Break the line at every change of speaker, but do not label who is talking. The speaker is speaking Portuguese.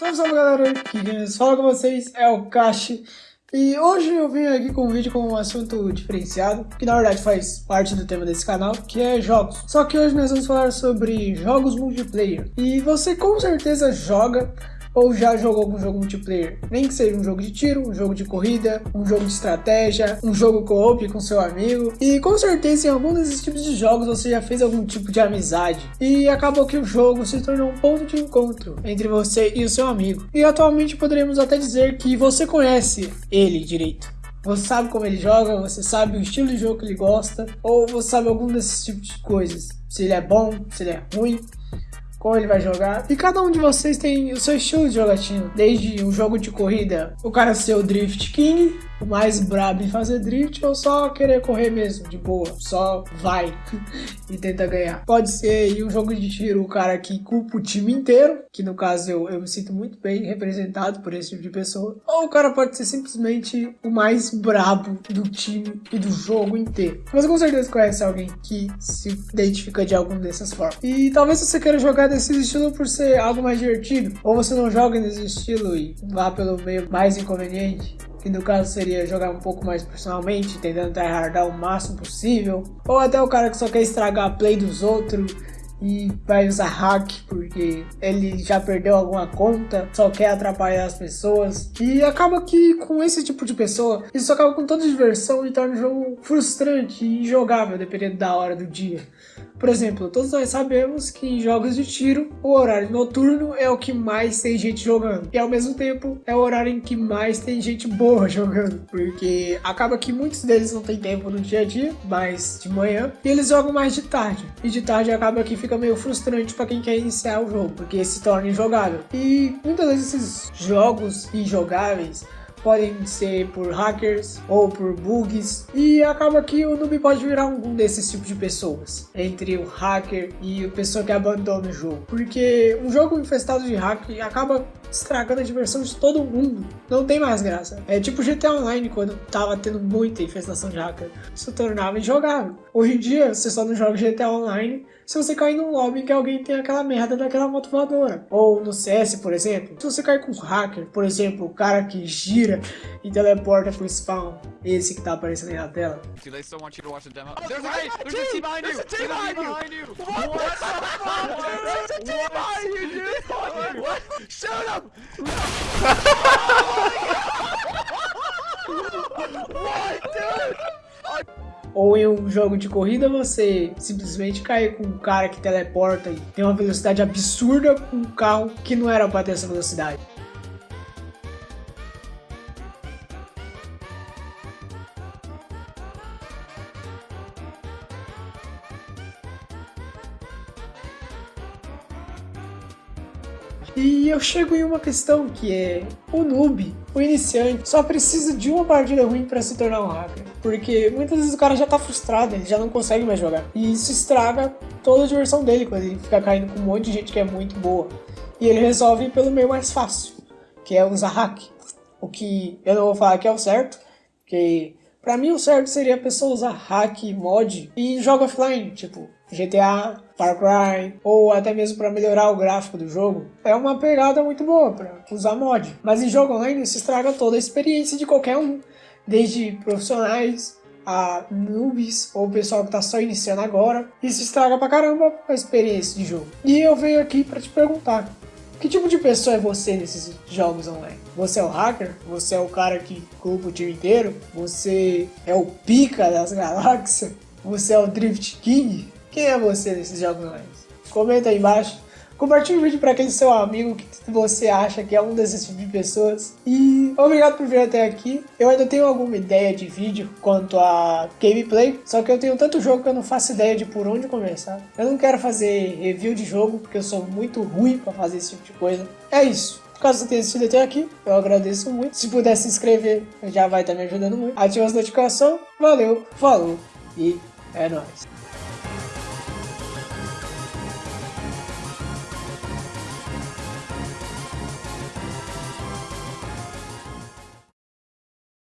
Salve, salve galera, aqui quem fala com vocês é o Kashi e hoje eu vim aqui com um vídeo com um assunto diferenciado, que na verdade faz parte do tema desse canal, que é jogos. Só que hoje nós vamos falar sobre jogos multiplayer. E você com certeza joga ou já jogou algum jogo multiplayer, nem que seja um jogo de tiro, um jogo de corrida, um jogo de estratégia, um jogo co-op com seu amigo. E com certeza em algum desses tipos de jogos você já fez algum tipo de amizade. E acabou que o jogo se tornou um ponto de encontro entre você e o seu amigo. E atualmente poderíamos até dizer que você conhece ele direito. Você sabe como ele joga, você sabe o estilo de jogo que ele gosta, ou você sabe algum desses tipos de coisas. Se ele é bom, se ele é ruim como ele vai jogar. E cada um de vocês tem o seu estilo de jogatina. Desde um jogo de corrida, o cara ser o Drift King, o mais brabo em fazer drift ou só querer correr mesmo, de boa, só vai e tenta ganhar. Pode ser em um jogo de tiro o cara que culpa o time inteiro, que no caso eu, eu me sinto muito bem representado por esse tipo de pessoa, ou o cara pode ser simplesmente o mais brabo do time e do jogo inteiro. Mas com certeza conhece alguém que se identifica de alguma dessas formas. E talvez você queira jogar desse estilo por ser algo mais divertido, ou você não joga nesse estilo e vá pelo meio mais inconveniente que no caso seria jogar um pouco mais personalmente, tentando tryhardar o máximo possível, ou até o cara que só quer estragar a play dos outros e vai usar hack porque ele já perdeu alguma conta, só quer atrapalhar as pessoas. E acaba que com esse tipo de pessoa, isso acaba com toda a diversão e torna o jogo frustrante e injogável dependendo da hora do dia. Por exemplo, todos nós sabemos que em jogos de tiro, o horário noturno é o que mais tem gente jogando. E ao mesmo tempo, é o horário em que mais tem gente boa jogando. Porque acaba que muitos deles não tem tempo no dia a dia, mas de manhã. E eles jogam mais de tarde. E de tarde acaba que fica meio frustrante para quem quer iniciar o jogo, porque se torna injogável. E muitas vezes esses jogos injogáveis podem ser por hackers ou por bugs e acaba que o noob pode virar um desses tipos de pessoas entre o hacker e a pessoa que abandona o jogo porque um jogo infestado de hack acaba estragando a diversão de todo mundo. Não tem mais graça. É tipo GTA Online quando tava tendo muita infestação de hacker se tornava injogável. Hoje em dia você só não joga GTA Online se você cair num lobby que alguém tem aquela merda daquela moto voadora. Ou no CS, por exemplo, se você cair com um hacker, por exemplo, o cara que gira e teleporta pro spawn, esse que tá aparecendo aí na tela. Shut up! What, dude? Ou em um jogo de corrida você simplesmente cai com um cara que teleporta e tem uma velocidade absurda com um carro que não era para ter essa velocidade. E eu chego em uma questão que é o noob, o iniciante, só precisa de uma partida ruim para se tornar um hacker. Porque muitas vezes o cara já tá frustrado, ele já não consegue mais jogar. E isso estraga toda a diversão dele quando ele fica caindo com um monte de gente que é muito boa. E ele resolve pelo meio mais fácil, que é usar hack. O que eu não vou falar que é o certo, que Pra mim o certo seria a pessoa usar hack, mod e joga offline, tipo GTA, Far Cry, ou até mesmo para melhorar o gráfico do jogo. É uma pegada muito boa para usar mod. Mas em jogo online isso estraga toda a experiência de qualquer um, desde profissionais a noobs ou pessoal que tá só iniciando agora. Isso estraga pra caramba a experiência de jogo. E eu venho aqui para te perguntar, que tipo de pessoa é você nesses jogos online? Você é o hacker? Você é o cara que culpa o time inteiro? Você é o pica das galáxias? Você é o Drift King? Quem é você nesses online? Comenta aí embaixo. Compartilhe o vídeo para aquele seu amigo que você acha que é um desses tipos de pessoas. E obrigado por vir até aqui. Eu ainda tenho alguma ideia de vídeo quanto a gameplay, só que eu tenho tanto jogo que eu não faço ideia de por onde começar. Eu não quero fazer review de jogo, porque eu sou muito ruim para fazer esse tipo de coisa. É isso. Caso você tenha assistido até aqui, eu agradeço muito. Se puder se inscrever, já vai estar me ajudando muito. Ative as notificações. Valeu, falou e é nóis.